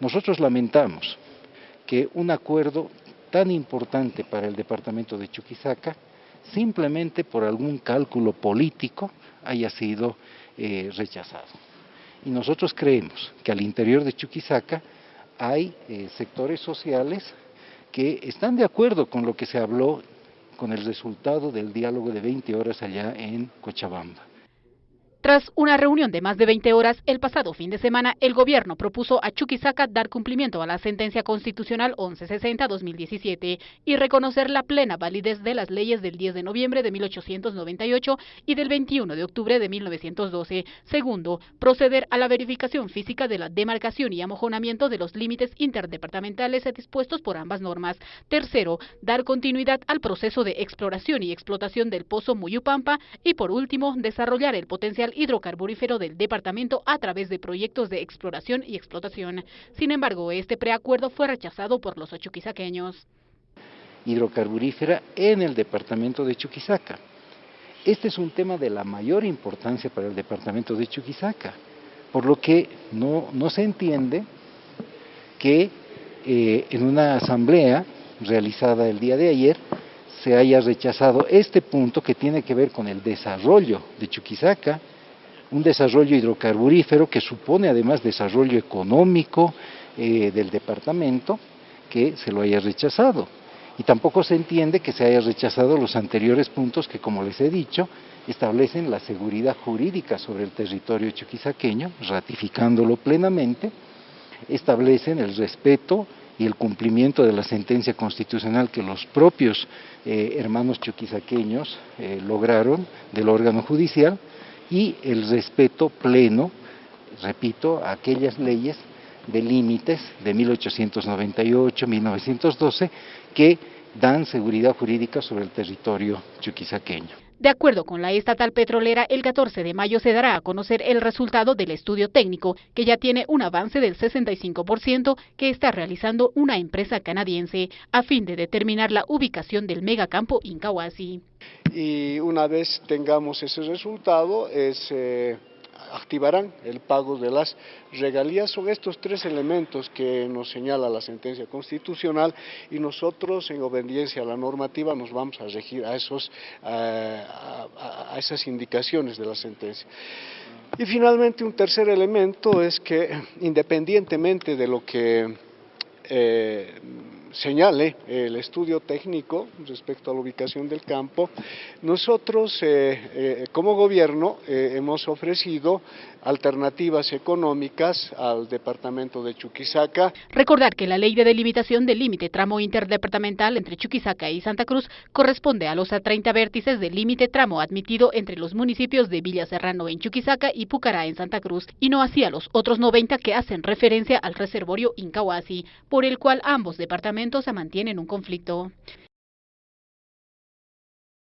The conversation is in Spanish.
Nosotros lamentamos que un acuerdo tan importante para el departamento de Chuquisaca, simplemente por algún cálculo político, haya sido eh, rechazado. Y nosotros creemos que al interior de Chuquisaca hay eh, sectores sociales que están de acuerdo con lo que se habló con el resultado del diálogo de 20 horas allá en Cochabamba. Tras una reunión de más de 20 horas el pasado fin de semana, el gobierno propuso a Chuquisaca dar cumplimiento a la sentencia constitucional 1160-2017 y reconocer la plena validez de las leyes del 10 de noviembre de 1898 y del 21 de octubre de 1912. Segundo, proceder a la verificación física de la demarcación y amojonamiento de los límites interdepartamentales dispuestos por ambas normas. Tercero, dar continuidad al proceso de exploración y explotación del pozo Muyupampa y por último, desarrollar el potencial hidrocarburífero del departamento a través de proyectos de exploración y explotación. Sin embargo, este preacuerdo fue rechazado por los chuquisaqueños. Hidrocarburífera en el departamento de Chuquisaca. Este es un tema de la mayor importancia para el departamento de Chuquisaca, por lo que no, se entiende que eh, en una asamblea realizada el día de ayer se haya rechazado este punto que tiene que ver con el desarrollo de Chuquisaca, un desarrollo hidrocarburífero que supone además desarrollo económico eh, del departamento, que se lo haya rechazado. Y tampoco se entiende que se haya rechazado los anteriores puntos que, como les he dicho, establecen la seguridad jurídica sobre el territorio chuquisaqueño, ratificándolo plenamente, establecen el respeto y el cumplimiento de la sentencia constitucional que los propios eh, hermanos chuquisaqueños eh, lograron del órgano judicial, y el respeto pleno, repito, a aquellas leyes de límites de 1898, 1912, que dan seguridad jurídica sobre el territorio chuquisaqueño. De acuerdo con la estatal petrolera, el 14 de mayo se dará a conocer el resultado del estudio técnico, que ya tiene un avance del 65% que está realizando una empresa canadiense, a fin de determinar la ubicación del megacampo Incahuasi. Y una vez tengamos ese resultado, es... Eh, activarán el pago de las regalías. Son estos tres elementos que nos señala la sentencia constitucional y nosotros en obediencia a la normativa nos vamos a regir a, esos, a, esas indicaciones de la sentencia. Y finalmente un tercer elemento es que independientemente de lo que eh, señale el estudio técnico respecto a la ubicación del campo, nosotros eh, eh, como gobierno eh, hemos ofrecido alternativas económicas al departamento de Chuquisaca. Recordar que la ley de delimitación del límite tramo interdepartamental entre Chuquisaca y Santa Cruz corresponde a los 30 vértices del límite tramo admitido entre los municipios de Villa Serrano en Chuquisaca y Pucará en Santa Cruz, y no hacia los otros 90 que hacen referencia al reservorio Incahuasi, por el cual ambos departamentos se mantienen un conflicto.